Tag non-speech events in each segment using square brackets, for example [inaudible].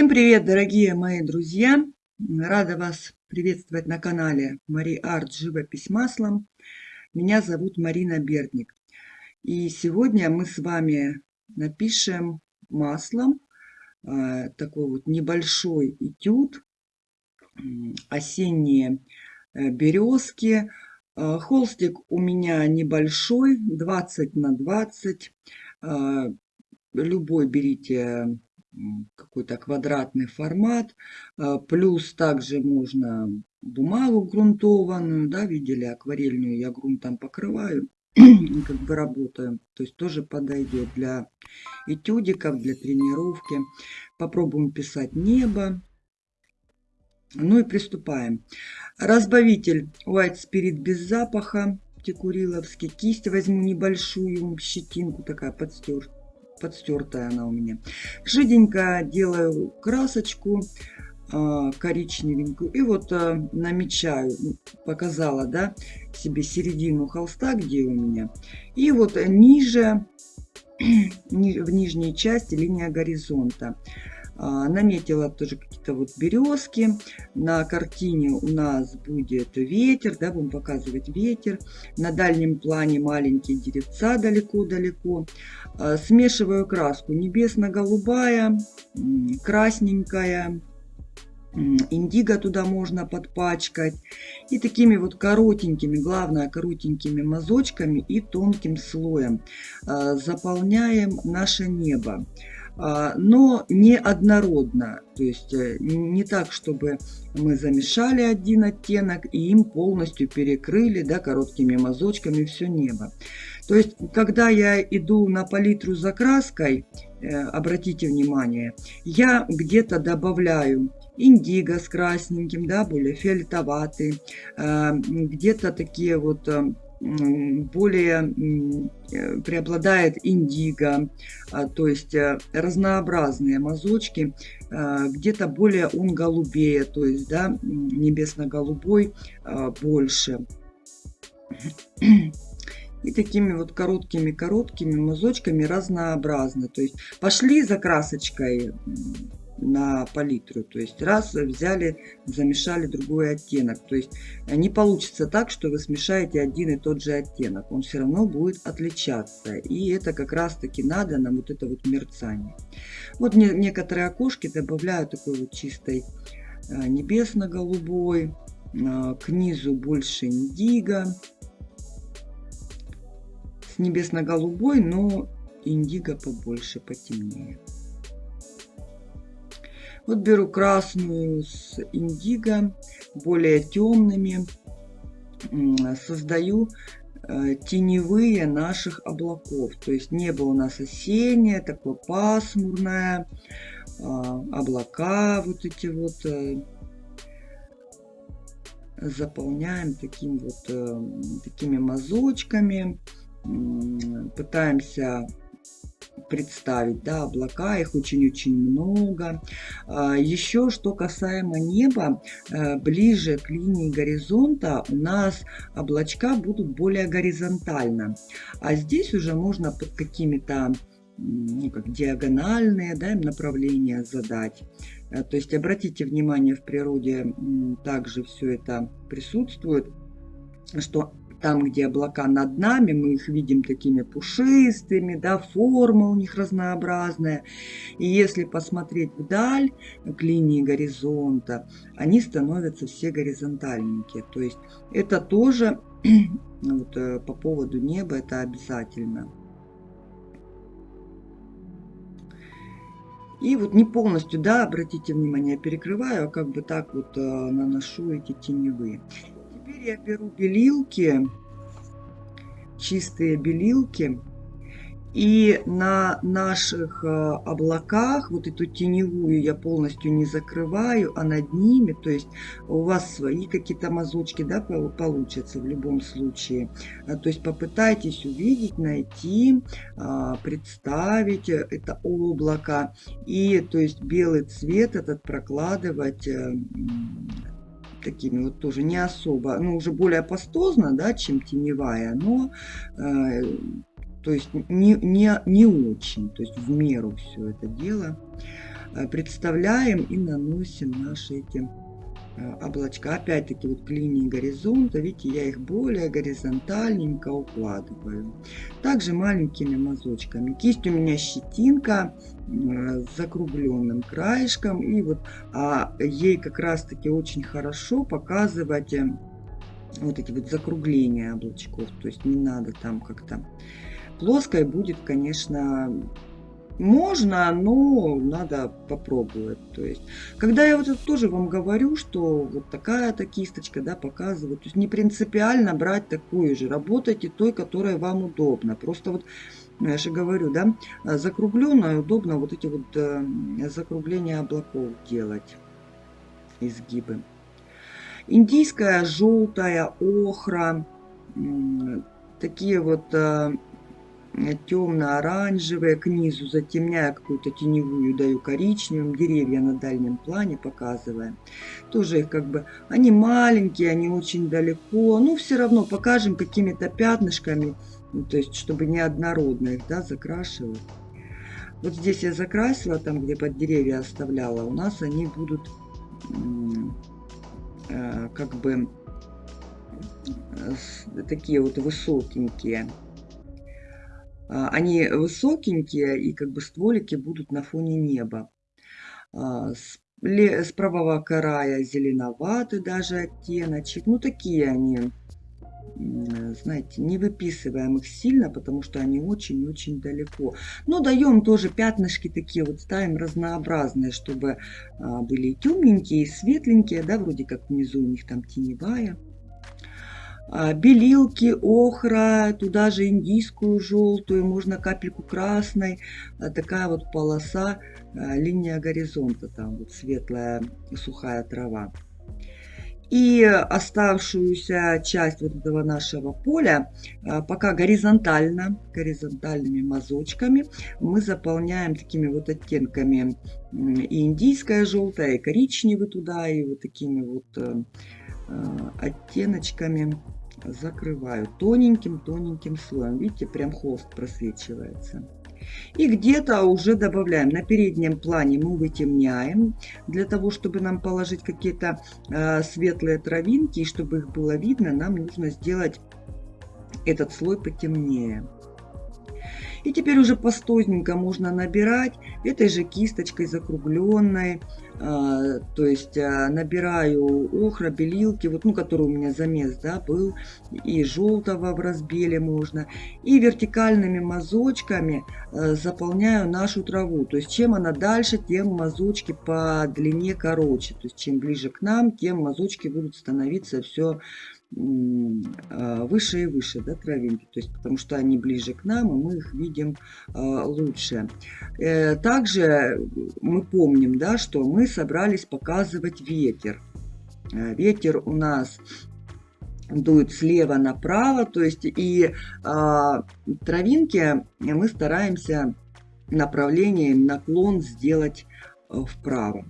Всем привет, дорогие мои друзья! Рада вас приветствовать на канале Мари Арт Живопись маслом. Меня зовут Марина Бердник. И сегодня мы с вами напишем маслом э, такой вот небольшой этюд. Осенние э, березки. Э, холстик у меня небольшой, 20 на 20. Э, любой берите какой-то квадратный формат. А, плюс также можно бумагу грунтованную, да, видели, акварельную я грунтом покрываю, [clears throat] как бы работаю. То есть тоже подойдет для этюдиков, для тренировки. Попробуем писать небо. Ну и приступаем. Разбавитель White Spirit без запаха, текуриловский. Кисть возьму небольшую, щетинку такая подстертая подстертая она у меня. Жиденько делаю красочку а, коричневенькую и вот а, намечаю, показала, да, себе середину холста, где у меня. И вот ниже, [clears throat] в нижней части линия горизонта. А, наметила тоже какие-то вот березки. На картине у нас будет ветер, да, будем показывать ветер. На дальнем плане маленькие деревца далеко-далеко. А, смешиваю краску небесно-голубая, красненькая, индиго туда можно подпачкать. И такими вот коротенькими, главное коротенькими мазочками и тонким слоем а, заполняем наше небо. А, но не однородно. То есть э, не так, чтобы мы замешали один оттенок и им полностью перекрыли да, короткими мазочками все небо. То есть, когда я иду на палитру за краской, э, обратите внимание, я где-то добавляю индиго с красненьким, да, более фиолетоватый, э, где-то такие вот более э, преобладает индиго, а, то есть э, разнообразные мазочки, а, где-то более он голубее, то есть да, небесно-голубой а, больше. И такими вот короткими-короткими мазочками разнообразно. То есть пошли за красочкой на палитру. То есть раз взяли, замешали другой оттенок. То есть не получится так, что вы смешаете один и тот же оттенок. Он все равно будет отличаться. И это как раз таки надо нам вот это вот мерцание. Вот некоторые окошки добавляю такой вот чистой э, небесно-голубой. Э, к низу больше индиго. С небесно-голубой, но индиго побольше, потемнее. Вот беру красную с индиго, более темными. Создаю э, теневые наших облаков. То есть небо у нас осеннее, такое пасмурное. А, облака вот эти вот э, заполняем таким вот, э, такими мазочками. Пытаемся представить, да, облака, их очень-очень много. А, еще, что касаемо неба, э, ближе к линии горизонта у нас облачка будут более горизонтально, а здесь уже можно под какими-то ну, как диагональные да, направления задать. Э, то есть обратите внимание, в природе также все это присутствует, что там, где облака над нами, мы их видим такими пушистыми, да, форма у них разнообразная. И если посмотреть вдаль, к линии горизонта, они становятся все горизонтальненькие. То есть это тоже [clears throat] вот, э, по поводу неба, это обязательно. И вот не полностью, да, обратите внимание, я перекрываю, а как бы так вот э, наношу эти теневые. Теперь я беру белилки, чистые белилки, и на наших э, облаках вот эту теневую я полностью не закрываю, а над ними, то есть у вас свои какие-то мазочки, да, получатся в любом случае. А, то есть попытайтесь увидеть, найти, а, представить это облако и, то есть белый цвет этот прокладывать э, такими вот тоже не особо, ну уже более пастозно, да, чем теневая, но э, то есть не, не, не очень, то есть в меру все это дело. представляем и наносим наши эти Э, облачка. Опять-таки вот к линии горизонта, видите, я их более горизонтальненько укладываю. Также маленькими мазочками. Кисть у меня щетинка э, с закругленным краешком. И вот а ей как раз-таки очень хорошо показывать э, вот эти вот закругления облачков. То есть не надо там как-то... Плоской будет, конечно, можно, но надо попробовать. То есть, когда я вот это тоже вам говорю, что вот такая-то кисточка, да, показывает, то есть не принципиально брать такую же, работайте той, которая вам удобна. Просто вот я же говорю, да, закругленная, удобно вот эти вот э, закругления облаков делать, изгибы. Индийская, желтая, охра, такие вот э, темно-оранжевые, к низу затемняя какую-то теневую, даю коричневым, деревья на дальнем плане показываем. Тоже их как бы, они маленькие, они очень далеко, но все равно покажем какими-то пятнышками, ну, то есть чтобы неоднородно их да, закрашивать. Вот здесь я закрасила, там где под деревья оставляла, у нас они будут э, как бы э, такие вот высокенькие. А, они высокенькие, и как бы стволики будут на фоне неба. А, с правого края зеленоватый даже оттеночек. Ну, такие они, знаете, не выписываем их сильно, потому что они очень-очень далеко. Но даем тоже пятнышки такие, вот ставим разнообразные, чтобы а, были и темненькие, и светленькие, да, вроде как внизу у них там теневая. А, белилки, охра, туда же индийскую желтую, можно капельку красной, а, такая вот полоса, а, линия горизонта, там вот светлая сухая трава. И оставшуюся часть вот этого нашего поля пока горизонтально, горизонтальными мазочками мы заполняем такими вот оттенками и индийская желтая, и коричневый туда, и вот такими вот э, оттеночками закрываю тоненьким-тоненьким слоем. Видите, прям холст просвечивается. И где-то уже добавляем. На переднем плане мы вытемняем, для того, чтобы нам положить какие-то э, светлые травинки, и чтобы их было видно, нам нужно сделать этот слой потемнее. И теперь уже постозненько можно набирать этой же кисточкой закругленной. А, то есть а, набираю охра, белилки, вот, ну, который у меня замес да, был, и желтого в разбеле можно. И вертикальными мазочками а, заполняю нашу траву. То есть чем она дальше, тем мазочки по длине короче. То есть чем ближе к нам, тем мазочки будут становиться все выше и выше да, травинки, то есть потому что они ближе к нам, и мы их видим а, лучше. Э, также мы помним, да, что мы собрались показывать ветер. Э, ветер у нас дует слева направо, то есть и а, травинки мы стараемся направлением наклон сделать э, вправо.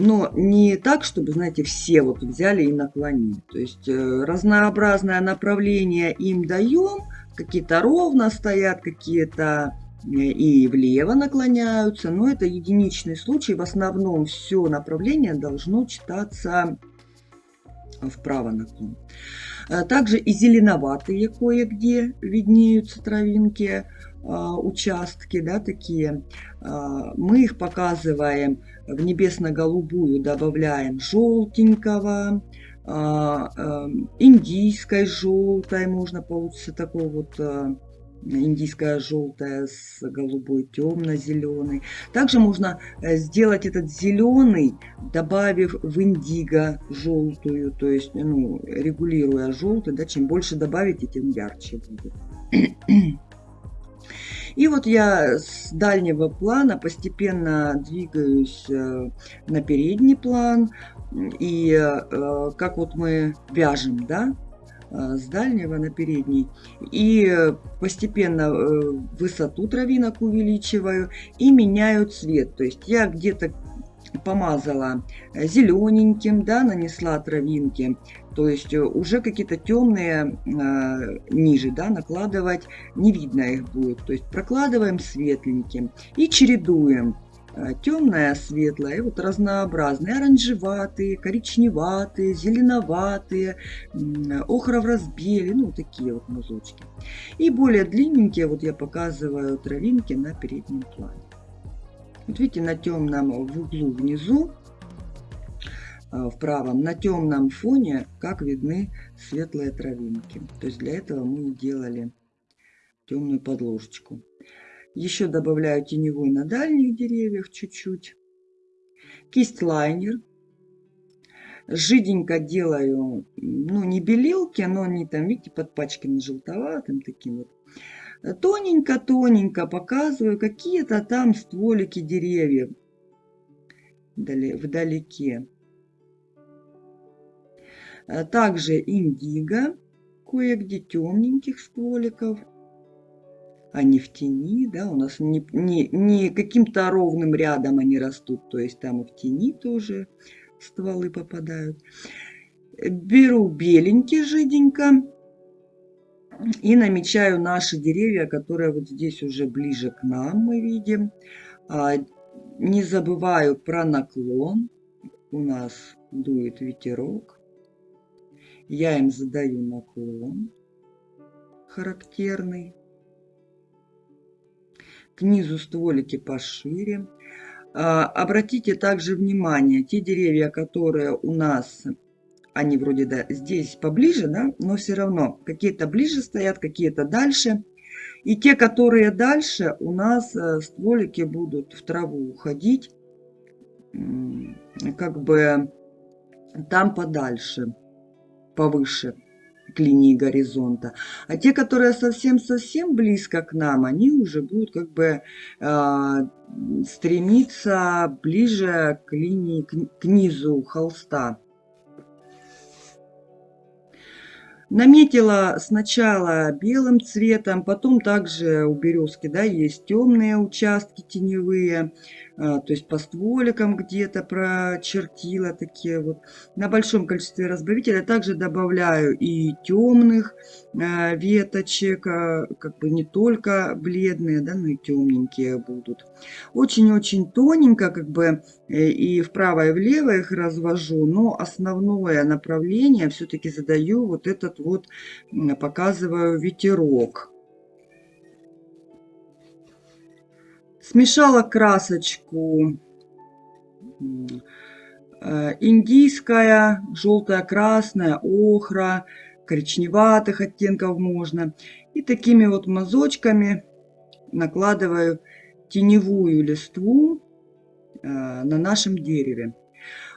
Но не так, чтобы, знаете, все вот взяли и наклонили. То есть э, разнообразное направление им даем, какие-то ровно стоят, какие-то э, и влево наклоняются, но это единичный случай. В основном все направление должно читаться вправо наклон. Э, также и зеленоватые кое-где виднеются травинки, участки, да, такие. Мы их показываем в небесно-голубую добавляем желтенького, а, индийской желтой можно получится такой вот индийская желтая с голубой темно-зеленый. Также можно э, сделать этот зеленый, добавив в индиго желтую, то есть ну, регулируя желтый, да, чем больше добавите, тем ярче будет. И вот я с дальнего плана постепенно двигаюсь э, на передний план. И э, как вот мы вяжем, да, э, с дальнего на передний. И постепенно высоту травинок увеличиваю и меняю цвет. То есть я где-то помазала зелененьким, да, нанесла травинки, то есть э, уже какие-то темные э, ниже, да, накладывать не видно их будет. То есть прокладываем светленьким и чередуем. Темная, светлая, и вот разнообразные, оранжеватые, коричневатые, зеленоватые, охра в разбеле, ну такие вот мазочки. И более длинненькие, вот я показываю травинки на переднем плане. Вот видите, на темном в углу внизу, э, в правом, на темном фоне, как видны светлые травинки. То есть для этого мы делали темную подложечку. Еще добавляю теневой на дальних деревьях чуть-чуть. Кисть лайнер. Жиденько делаю, ну не белилки, но они там, видите, подпачканы желтоватым таким вот. Тоненько-тоненько показываю какие-то там стволики деревьев вдалеке. Также индиго, кое-где темненьких стволиков а не в тени, да, у нас не, не, не каким-то ровным рядом они растут, то есть там и в тени тоже стволы попадают. Беру беленький жиденько и намечаю наши деревья, которые вот здесь уже ближе к нам мы видим. А, не забываю про наклон, у нас дует ветерок, я им задаю наклон характерный к низу стволики пошире. А, обратите также внимание, те деревья, которые у нас, они вроде да, здесь поближе, да, но все равно какие-то ближе стоят, какие-то дальше. И те, которые дальше, у нас э, стволики будут в траву уходить, как бы там подальше, повыше к линии горизонта. А те, которые совсем-совсем близко к нам, они уже будут как бы э, стремиться ближе к линии, к, к низу холста. Наметила сначала белым цветом, потом также у березки да, есть темные участки теневые. А, то есть по стволикам где-то прочертила такие вот. На большом количестве разбавителя также добавляю и темных а, веточек, а, как бы не только бледные, да, но и темненькие будут. Очень-очень тоненько, как бы э, и вправо и влево их развожу, но основное направление все-таки задаю вот этот вот, показываю ветерок. Смешала красочку э, индийская, желтая, красная, охра, коричневатых оттенков можно. И такими вот мазочками накладываю теневую листву э, на нашем дереве.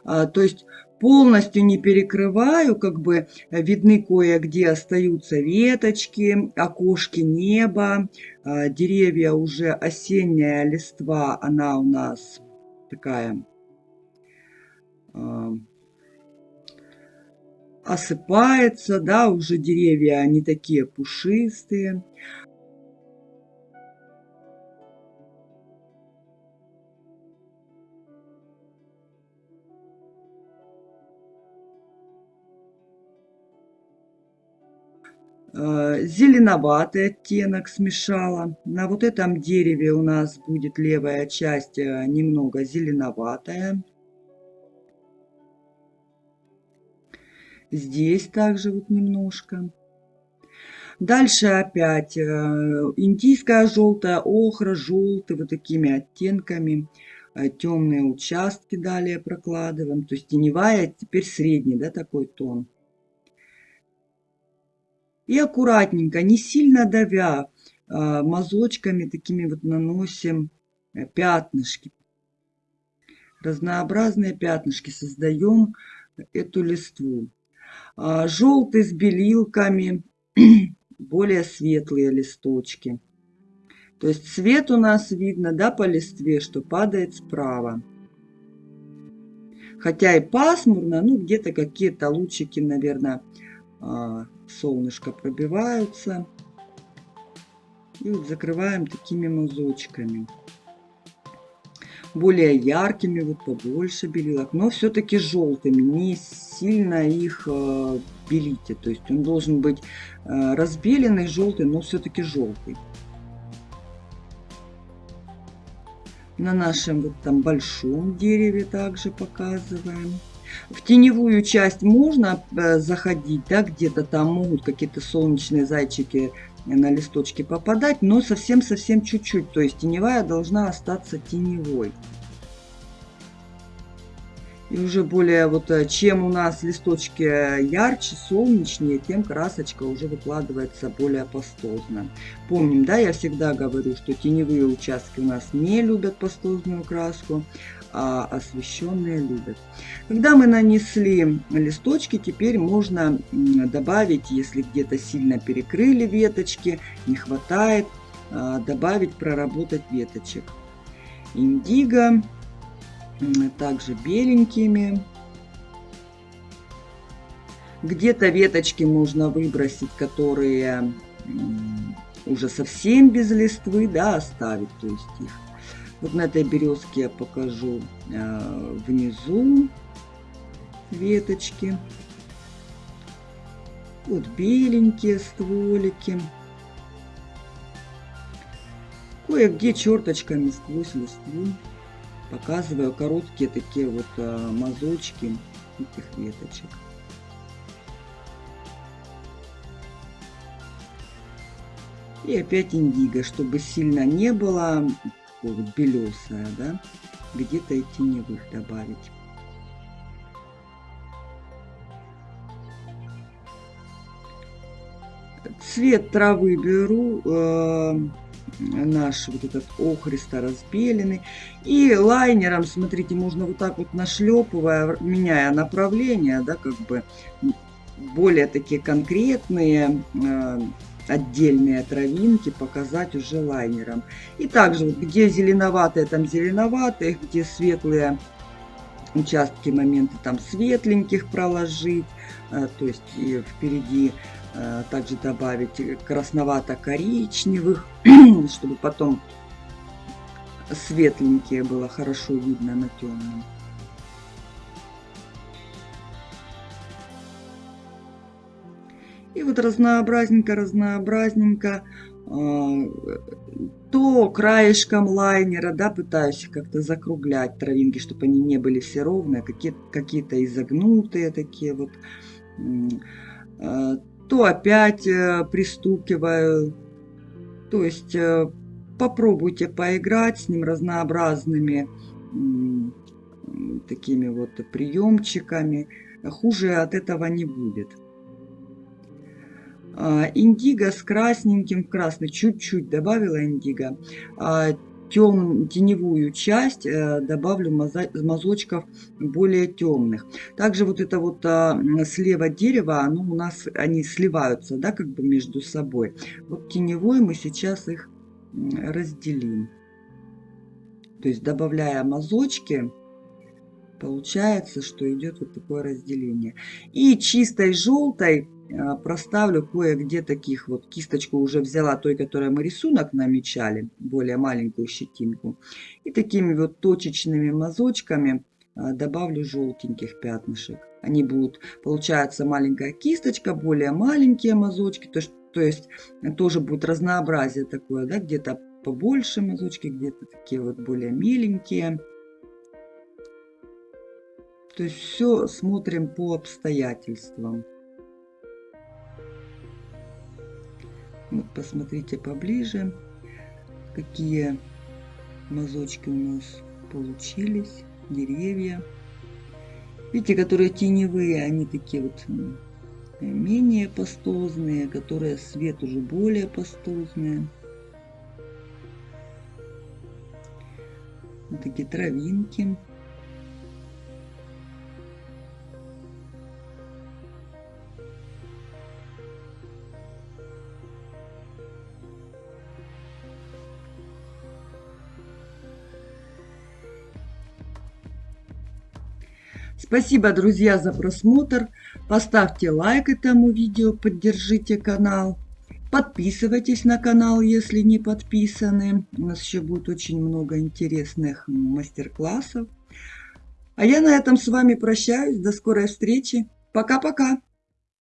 А, то есть полностью не перекрываю, как бы видны кое-где остаются веточки, окошки неба, а, деревья уже осенняя листва, она у нас такая а, осыпается, да, уже деревья они такие пушистые. Зеленоватый оттенок смешала. На вот этом дереве у нас будет левая часть э, немного зеленоватая. Здесь также вот немножко. Дальше опять э, индийская желтая, охра, желтый, вот такими оттенками. Темные участки далее прокладываем. То есть теневая, теперь средний, да, такой тон. И аккуратненько, не сильно давя, а, мазочками такими вот наносим э, пятнышки. Разнообразные пятнышки создаем эту листву. А, Желтый с белилками, [clears throat] более светлые листочки. То есть цвет у нас видно да, по листве, что падает справа. Хотя и пасмурно, ну где-то какие-то лучики, наверное, а, солнышко пробиваются. И вот закрываем такими мазочками. Более яркими, вот побольше белилок, но все-таки желтыми. Не сильно их э, белите. То есть он должен быть э, разбеленный, желтый, но все-таки желтый. На нашем вот там большом дереве также показываем. В теневую часть можно э, заходить, да, где-то там могут какие-то солнечные зайчики на листочки попадать, но совсем-совсем чуть-чуть. То есть теневая должна остаться теневой. И уже более вот, э, чем у нас листочки ярче, солнечнее, тем красочка уже выкладывается более пастозно. Помним, да, я всегда говорю, что теневые участки у нас не любят пастозную краску, а освещенные любят. Когда мы нанесли листочки, теперь можно добавить, если где-то сильно перекрыли веточки, не хватает, а, добавить, проработать веточек. Индиго также беленькими. Где-то веточки можно выбросить, которые уже совсем без листвы, да, оставить, то есть их. Вот на этой березке я покажу э, внизу веточки. Вот беленькие стволики. Кое-где черточками сквозь листву показываю короткие такие вот а, мазочки этих веточек. И опять индиго, чтобы сильно не было вот белесая, да, где-то и теневых добавить. Цвет травы беру э, наш вот этот охристо разбеленный. И лайнером, смотрите, можно вот так вот нашлепывая, меняя направление, да, как бы более такие конкретные э, отдельные травинки показать уже лайнером. И также вот где зеленоватые, там зеленоватые, где светлые участки, моменты там светленьких проложить, э, то есть впереди также добавить красновато-коричневых, [clears throat] чтобы потом светленькие было хорошо видно на темном. И вот разнообразненько, разнообразненько, э, то краешком лайнера, да, пытаюсь как-то закруглять травинки, чтобы они не были все ровные, какие-то какие, -то, изогнутые такие вот э, то опять э, пристукиваю. То есть э, попробуйте поиграть с ним разнообразными такими вот приемчиками. Хуже от этого не будет. А, индиго с красненьким, красный, чуть-чуть добавила индиго. Тем, теневую часть э, добавлю мазочков более темных. Также вот это вот а, слева дерево, оно у нас, они сливаются, да, как бы между собой. Вот теневой мы сейчас их разделим. То есть добавляя мазочки, получается, что идет вот такое разделение. И чистой желтой проставлю кое-где таких вот. Кисточку уже взяла той, которой мы рисунок намечали, более маленькую щетинку. И такими вот точечными мазочками а, добавлю желтеньких пятнышек. Они будут, получается маленькая кисточка, более маленькие мазочки, то, то есть тоже будет разнообразие такое, да, где-то побольше мазочки, где-то такие вот более миленькие. То есть все смотрим по обстоятельствам. Посмотрите поближе, какие мазочки у нас получились, деревья. Видите, которые теневые, они такие вот менее пастозные, которые свет уже более пастозные. Вот такие травинки. Спасибо, друзья, за просмотр. Поставьте лайк этому видео, поддержите канал. Подписывайтесь на канал, если не подписаны. У нас еще будет очень много интересных мастер-классов. А я на этом с вами прощаюсь. До скорой встречи. Пока-пока.